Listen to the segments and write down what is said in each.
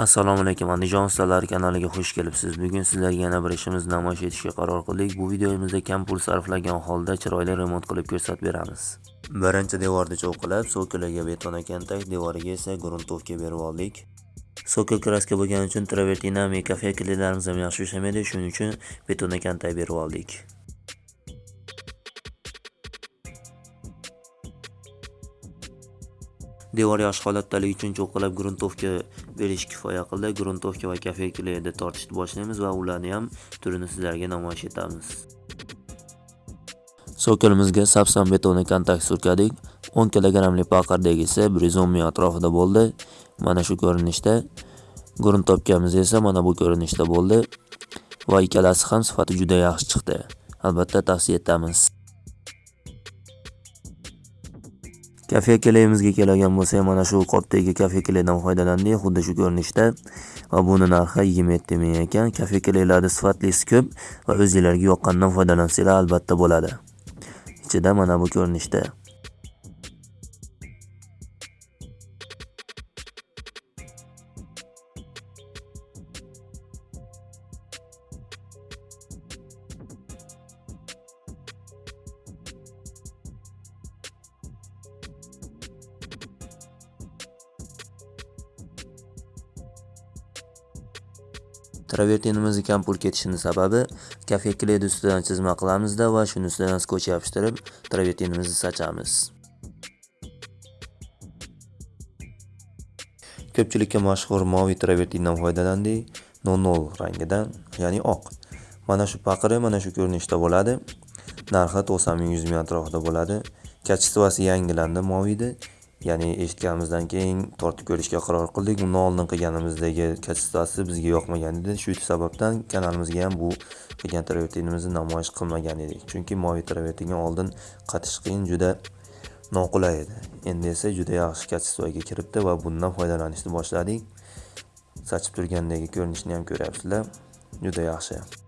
Assalomu alaykum Andijon ustalari kanaliga xush kelibsiz. Bugun sizlarga yana bir ishimizni namoyish etishga qaror qildik. Bu videomizda kam pul sarflagan holda chiroyli remont qilib ko'rsatib beramiz. Birinchi devorni cho'qilab, so'kiliga beton akantak devoriga esa gruntovka berib oldik. So'kil kraska bo'lgani uchun travertina, mekafe kilitlarimiz ham yaxshi ishlamaydi, shuning uchun beton akantak berib oldik. Devor yaxshi holatdaligi uchun cho'qqilab gruntovka berish kifoya qildi. Gruntovka va kafelkalarni tortishni boshlaymiz va ularni ham turini sizlarga namoyish etamiz. So'kilimizga sapsan betonni kontakt surkadik. 10 kglik paqardagi degisi 110 ming atrofida bo'ldi. Mana shu ko'rinishda. Gruntovkamiz esa mana bu ko'rinishda bo'ldi va ikkalasi ham sifati juda yaxshi chiqdi. Albatta tavsiya etamiz. Kafe kelayimizga keladigan bo'lsak mana shu qopdagi kafe kelaydan foydalandik xuddi shu ko'rinishda va buni narxi 27 ming ekan. Kafe kelaylarni sifatlisi ko'p va o'zinglarga yoqqanidan foydalansanglar albatta bo'ladi. Ichida mana bu ko'rinishda travertinimizni kam pul ketishini sababi kafe kledi ustidan chizma qilamizda va shuni ustidan skoch yopishtirib travertinimizni sachamiz. Ko'pchilikka mashhur moviy travertindan foydalandik 00 rangidan ya'ni oq. Mana shu paqiri mana shu ko'rinishda bo'ladi. Narxi 90 ming 100 ming atrofida bo'ladi. Kachestvasi yangilandi moviyni ya'ni eshitganimizdan keyin tortib ko'rishga qaror qildik. Undan oldin qilganimizdagi kachistasi bizga yoqmagan edi. Shu sababdan kanalimizga ham bu qilgan travertinimizni namoyish qilmagan edik. Chunki moviy travertinga oldin qatish qiyin juda noqulay edi. Endi esa juda yaxshi kачествоga kiribdi va bundan foydalanishni boshladik. Sochib turgandagi ko'rinishni ham ko'ryapsizlar. Juda yaxshi.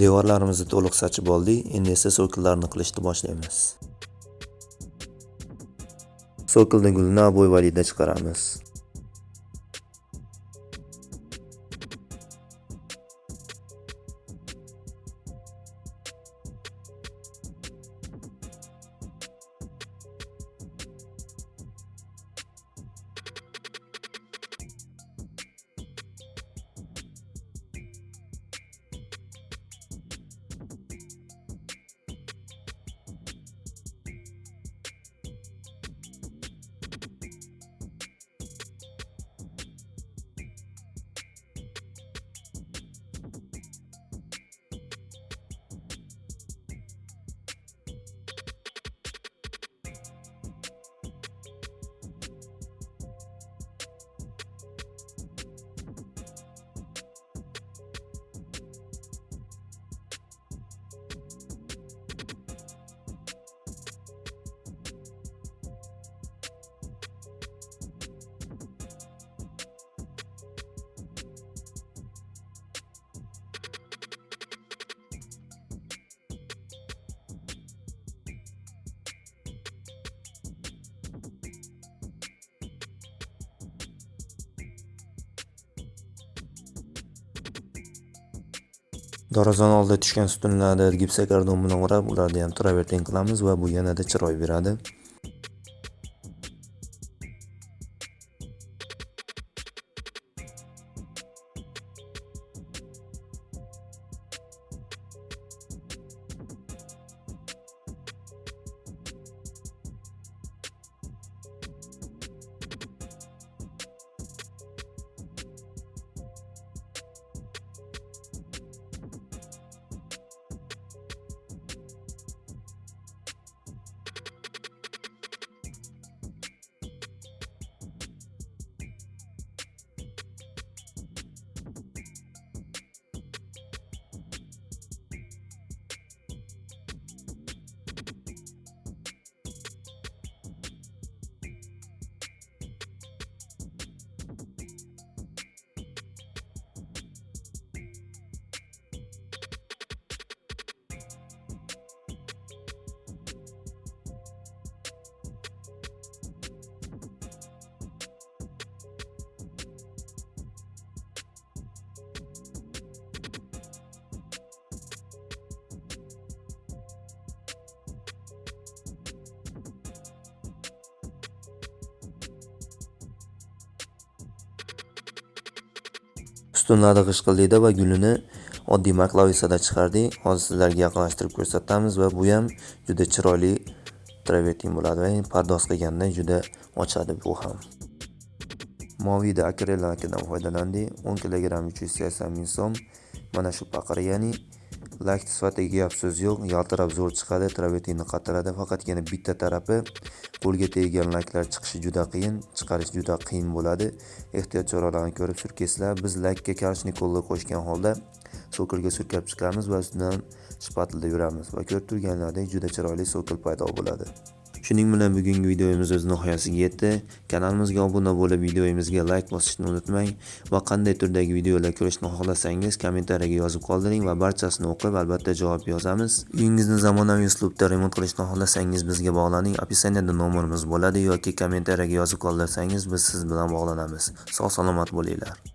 Devorlarimizni to'liq sachib oldik. Endi esa so'killarni qilishni boshlaymiz. So'kilni gulni obvoy chiqaramiz. Dorazon oldida tushgan ustunlarni gipsokardon bilan o'rab, ularni ham travertin qilamiz va bu yanada chiroy beradi. Ustunlarni g'ishqildida va gulini oddiy maklovisada chiqardik hozir sizlarga yaqinlashtirib ko'rsatamiz va bu ham juda chiroyli travertin bo'ladi va pardoz qilganda juda ochadi bu ham. Moviyda akrel lakidan foydalandik 10 kg 380 ming so'm. Mana shu paqir ya'ni lak sifatida gap yo'q yaltirab zo'r chiqadi travertinni qatiradi faqatgina bitta tarafi qo'lga teggan laklar chiqishi juda qiyin chiqarish juda qiyin bo'ladi. Ehtiyot choralarini ko'rib surkaysizlar biz lakka kalshnikolni qo'shgan holda so'kilga surkab chiqamiz va ustidan shpatlda yuramiz va ko'rib turganlaridek juda chiroyli so'kil paydo bo'ladi. Shuning bilan bugungi videomiz o'z nihoyasiga yetdi. Kanalimizga obuna bo'lib videomizga like bosishni unutmang va qanday turdagi videolar ko'rishni xohlasangiz kommentariyaga yozib qoldiring va barchasini o'qib albatta javob yozamiz. Uyingizni zamonaviy uslubda remont qilishni xohlasangiz bizga bog'laning. Opisaniyada nomerimiz bo'ladi yoki kommentariyaga yozib qoldirsangiz biz siz bilan bog'lanamiz. Sog' salomat bo'linglar.